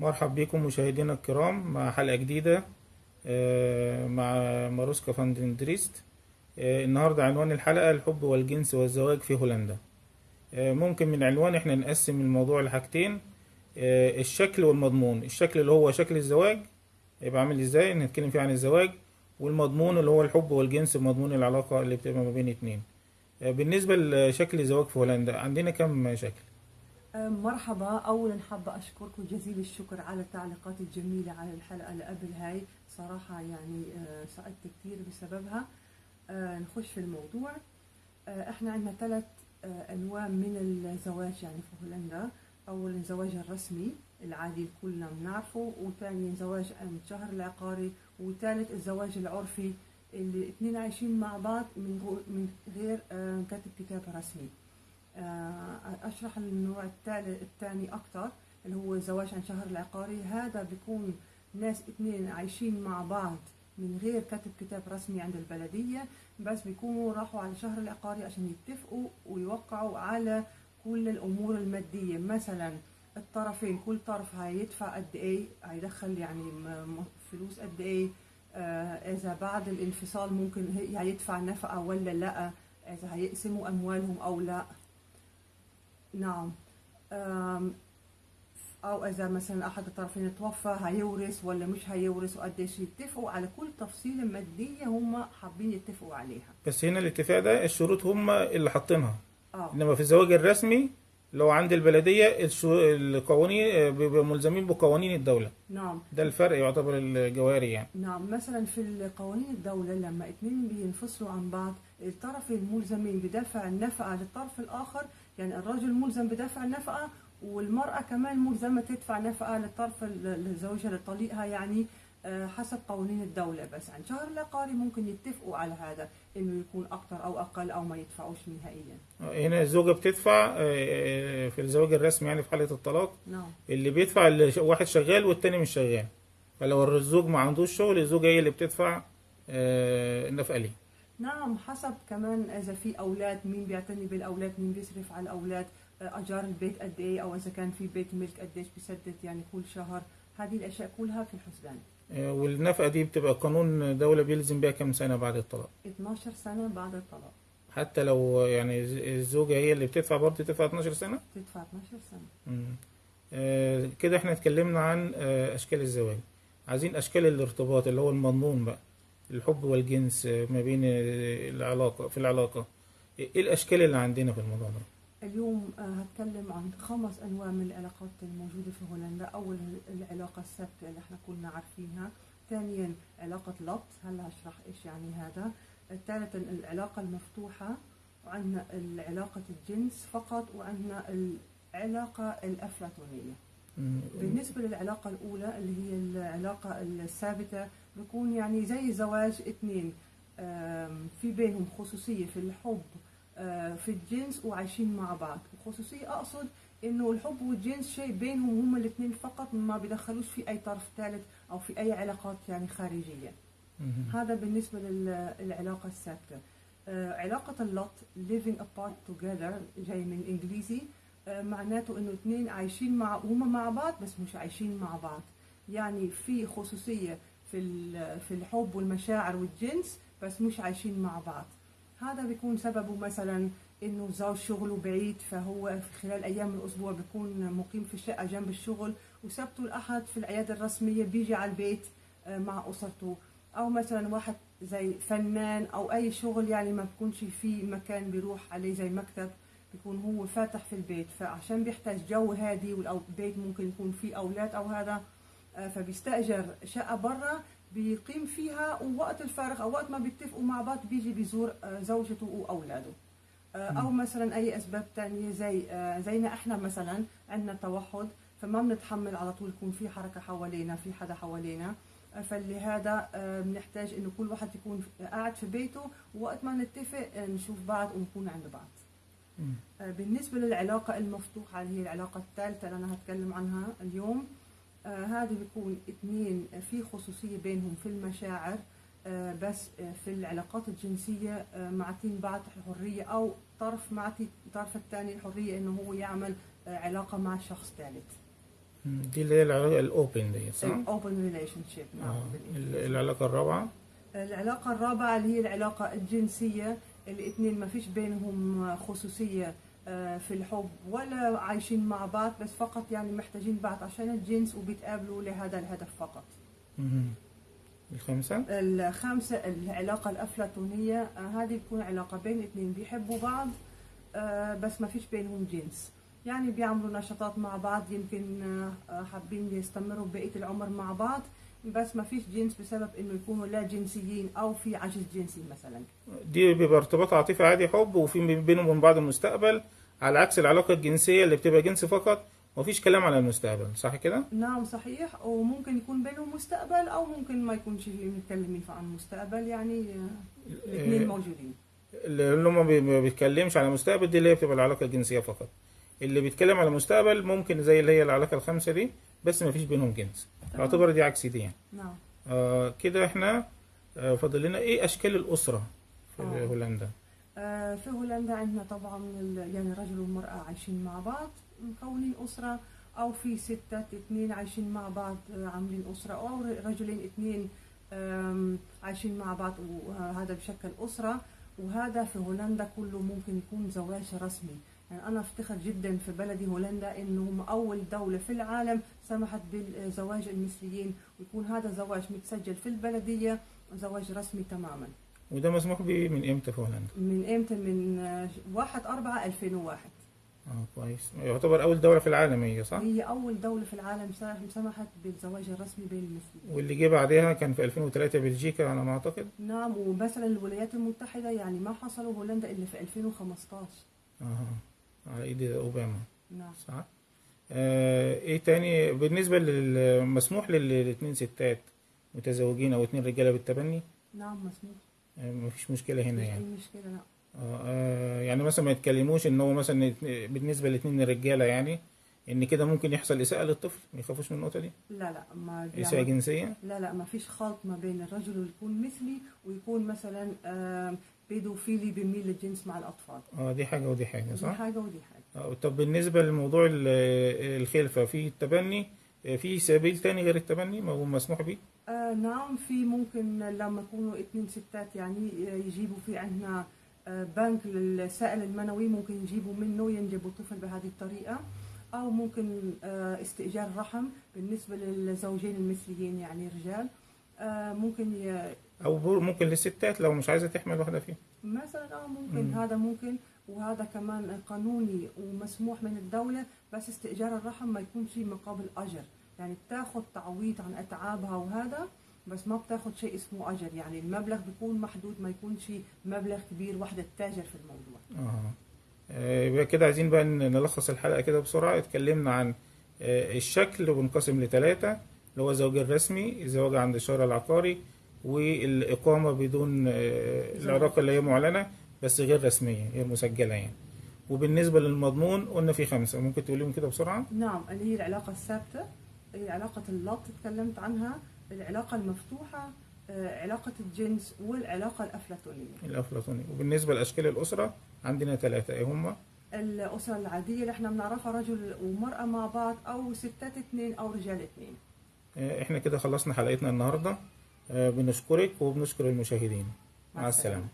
مرحب بكم مشاهدينا الكرام مع حلقة جديدة آه، مع ماروسكا فاندندريست آه، النهاردة عنوان الحلقة الحب والجنس والزواج في هولندا. آه، ممكن من عنوان إحنا نقسم الموضوع لحاجتين الشكل والمضمون. الشكل اللي هو شكل الزواج يبقى عامل إزاي؟ نتكلم فيه عن الزواج. والمضمون اللي هو الحب والجنس مضمون العلاقة اللي بتبقى ما بين اتنين. بالنسبة لشكل الزواج في هولندا عندنا كم شكل؟ مرحبا. اولا حابة اشكركم جزيل الشكر على التعليقات الجميلة على الحلقة اللي قبل هاي. صراحة يعني آه، سعدت كثير بسببها. آه، نخش في الموضوع. آه، إحنا عندنا ثلاث أنواع من الزواج يعني في هولندا. اولا الزواج الرسمي العادي كلنا بنعرفه وثانيا زواج عند شهر العقاري وثالث الزواج العرفي اللي اثنين عايشين مع بعض من غير كاتب كتاب رسمي. أشرح النوع الثاني أكثر اللي هو الزواج عن شهر العقاري. هذا بيكون ناس اثنين عايشين مع بعض من غير كتب كتاب رسمي عند البلدية بس بيكونوا راحوا على شهر العقاري عشان يتفقوا ويوقعوا على كل الأمور المادية. مثلا الطرفين كل طرف هيدفع قد إيه؟ هيدخل يعني فلوس قد إيه؟ آه، إذا بعد الانفصال ممكن هي- هيدفع نفقة ولا لأ؟ إذا هيقسموا أموالهم أو لأ؟ نعم. أو إذا مثلا أحد الطرفين توفى هيورث ولا مش هيورث وقديش يتفقوا على كل تفصيله مادية هم حابين يتفقوا عليها. بس هنا الاتفاق ده الشروط هم اللي حاطينها. آه. إنما في الزواج الرسمي لو عند البلدية الشو- القوانين بيبقوا ملزمين بقوانين الدولة. نعم. ده الفرق يعتبر الجوهري يعني. نعم. مثلا في قوانين الدولة لما اتنين بينفصلوا عن بعض الطرفين ملزمين بدفع النفقة للطرف الآخر يعني الرجل ملزم بدفع النفقة والمرأة كمان ملزمة تدفع نفقة للطرف لزوجها لطليقها يعني آه، حسب قوانين الدولة بس. عن شهر العقاري ممكن يتفقوا على هذا إنه يكون أكتر أو أقل أو ما يدفعوش نهائيا. هنا الزوجة بتدفع آه، آه، في الزواج الرسمي يعني في حالة الطلاق. نعم. اللي بيدفع اللي واحد شغال والتاني مش شغال. فلو الزوج ما عندوش شغل الزوجة هي اللي بتدفع النفقة ليه. نعم حسب كمان إذا في أولاد مين بيعتني بالأولاد مين بيصرف على الأولاد آه، أجار البيت قد إيه أو إذا كان في بيت ملك قديش بيسدد يعني كل شهر. هذه الأشياء كلها في الحسبان. آه، والنفقة دي بتبقى قانون دولة بيلزم بيها كام سنة بعد الطلاق؟ 12 سنة بعد الطلاق. حتى لو يعني الزوجة هي اللي بتدفع برضه تدفع 12 سنة؟ تدفع 12 سنة. مم. آه، كده إحنا اتكلمنا عن آه، أشكال الزواج. عايزين أشكال الارتباط اللي هو المضمون بقى. الحب والجنس ما بين العلاقة في العلاقة. إيه الأشكال اللي عندنا في الموضوع ده؟ اليوم آه، هتكلم عن خمس أنواع من العلاقات الموجودة في هولندا. أول العلاقة الثابتة اللي إحنا كلنا عارفينها. ثانيا علاقة لط. هلا هشرح إيش يعني هذا. ثالثا العلاقة المفتوحة وعندنا علاقه الجنس فقط وعندنا العلاقة الأفلاطونية. مم. بالنسبة للعلاقة الأولى اللي هي العلاقة الثابتة بيكون يعني زي زواج اثنين آم، في بينهم خصوصية في الحب في الجنس وعايشين مع بعض. وخصوصية أقصد إنه الحب والجنس شيء بينهم هم الاثنين فقط ما بيدخلوش في أي طرف ثالث أو في أي علاقات يعني خارجية. هذا بالنسبة للعلاقة الثابتة آه، علاقة اللط living apart together جاي من الإنجليزي آه، معناته إنه اثنين عايشين مع هما مع بعض بس مش عايشين مع بعض. يعني في خصوصية في في الحب والمشاعر والجنس بس مش عايشين مع بعض. هذا بيكون سببه مثلا إنه زوج شغله بعيد فهو في خلال أيام الأسبوع بيكون مقيم في الشقة جنب الشغل وسبته الأحد في العيادة الرسمية بيجي على البيت آه، مع أسرته. أو مثلا واحد زي فنان أو أي شغل يعني ما بيكونش في مكان بيروح عليه زي مكتب بيكون هو فاتح في البيت. فعشان بيحتاج جو هادي والبيت ممكن يكون فيه أولاد أو هذا آه، فبيستأجر شقة برا بيقيم فيها ووقت الفارغ أو وقت ما بيتفقوا مع بعض بيجي بيزور آه، زوجته وأولاده. آه، أو مثلا أي أسباب تانية زي زينا إحنا مثلا عندنا توحد فما بنتحمل على طول يكون في حركة حوالينا في حدا حوالينا. فلهذا بنحتاج إنه كل واحد يكون قاعد في بيته ووقت ما نتفق نشوف بعض ونكون عند بعض. مم. بالنسبة للعلاقة المفتوحة اللي هي العلاقة الثالثة اللي أنا هتكلم عنها اليوم آه، هذه بيكون اثنين في خصوصية بينهم في المشاعر آه، بس آه، في العلاقات الجنسية معطين بعض حرية أو طرف معطي الطرف الثاني الحرية إنه هو يعمل علاقة مع شخص ثالث. دي اللي هي العلاقة ال open دي صح؟ ال open relationship نعم العلاقة الرابعة العلاقة الرابعة اللي هي العلاقة الجنسية الاثنين ما فيش بينهم خصوصية في الحب. ولا عايشين مع بعض بس فقط يعني محتاجين بعض عشان الجنس وبيتقابلوا لهذا الهدف فقط. الخامسة؟ الخامسة العلاقة الأفلاطونية. آه، هذه بتكون علاقة بين اثنين بيحبوا بعض آه، بس ما فيش بينهم جنس. يعني بيعملوا نشاطات مع بعض يمكن آه، آه، حابين يستمروا بقية العمر مع بعض. بس ما فيش جنس بسبب إنه يكونوا لا جنسيين أو في عجز جنسي مثلا دي بيبقى ارتباط عاطفي عادي حب وفي بينهم وبين بعض المستقبل على عكس العلاقة الجنسية اللي بتبقى جنس فقط ومفيش كلام على المستقبل صح كده؟ نعم صحيح وممكن يكون بينهم مستقبل أو ممكن ما يكونش متكلمين عن المستقبل يعني آه، الاثنين موجودين اللي هم ما بيتكلمش على المستقبل دي اللي هي بتبقى العلاقة الجنسية فقط اللي بيتكلم على المستقبل ممكن زي اللي هي العلاقة الخامسة دي بس مفيش بينهم جنس. اعتبر دي عكس دي يعني. نعم. آه كده إحنا آه فاضل لنا إيه اشكال الاسرة في آه. هولندا؟ آه، في هولندا عندنا طبعا يعني الرجل والمرأة عايشين مع بعض مكونين أسرة أو في ستات اثنين عايشين مع بعض آه، عاملين أو ر- رجلين اثنين عايشين مع بعض وهذا بشكل أسرة. وهذا في هولندا كله ممكن يكون زواج رسمي. يعني أنا أفتخر جدا في بلدي هولندا إنه هم أول دولة في العالم سمحت بزواج المثليين ويكون هذا زواج متسجل في البلدية زواج رسمي تماما. وده مسموح به من إمتى في هولندا؟ من إمتى؟ من آه، 1 4 2001 آه كويس. يعتبر أول دولة في العالم هي صح؟ هي أول دولة في العالم سمحت بالزواج الرسمي بين المسلمين واللي جه بعدها كان في 2003 بلجيكا على ما أعتقد. نعم ومثلا الولايات المتحدة يعني ما حصلوا هولندا إلا في 2015 آه. على إيد أوباما. نعم. صح؟ آه إيه تاني؟ بالنسبة للمسموح للاثنين ستات متزوجين أو اتنين رجالة بالتبني؟ نعم مسموح. آه مفيش مشكلة هنا مفيش يعني. اي مشكلة لا. آه آه، يعني مثلا ما يتكلموش إن هو مثلا بالنسبة لاتنين رجالة يعني إن كده ممكن يحصل إساءة للطفل؟ ما يخافوش من النقطة دي؟ لا لا ما إساءة بيعمل- جنسية؟ لا لا ما فيش خلط ما بين الرجل اللي يكون مثلي ويكون مثلا بيدوفيلي بيميل للجنس مع الأطفال آه دي حاجة ودي حاجة دي صح؟ حاجة ودي حاجة آه، طب بالنسبة لموضوع ال- الخلفة في التبني آه، في سبيل تاني غير التبني ما هو مسموح به آه نعم في ممكن لما يكونوا اثنين ستات يعني آه، يجيبوا في عندنا آه بنك للسائل المنوي ممكن يجيبوا منه ينجبوا طفل بهذه الطريقة أو ممكن استئجار رحم بالنسبة للزوجين المثليين يعني رجال ممكن. أو ممكن للستات لو مش عايزة تحمل واحدة فيهم. مثلا آه ممكن مم. هذا ممكن. وهذا كمان قانوني ومسموح من الدولة بس استئجار الرحم ما يكونش مقابل أجر. يعني بتاخد تعويض عن أتعابها وهذا بس ما بتاخد شيء اسمه أجر. يعني المبلغ بيكون محدود ما يكونش مبلغ كبير واحدة تتاجر في الموضوع. آه يبقى كده عايزين بقى نلخص الحلقة كده بسرعة. اتكلمنا عن آه، الشكل وانقسم لثلاثة اللي هو الزواج الرسمي الزواج عند الشارع العقاري والإقامة بدون العلاقة اللي هي معلنة بس غير رسمية غير مسجلة يعني. وبالنسبة للمضمون قلنا في خمسة. ممكن تقوليهم كده بسرعة؟ نعم اللي هي العلاقة الثابتة هي علاقة اللط تكلمت عنها العلاقة المفتوحة آه، علاقة الجنس والعلاقة الأفلاطونية. الأفلاطوني وبالنسبة لأشكال الأسرة عندنا ثلاثة. إيه هما؟ الأسرة العادية اللي إحنا بنعرفها رجل ومرأة مع بعض أو ستات اثنين أو رجال اثنين آه، إحنا كده خلصنا حلقتنا النهاردة. بنشكرك وبنشكر المشاهدين مع. السلامة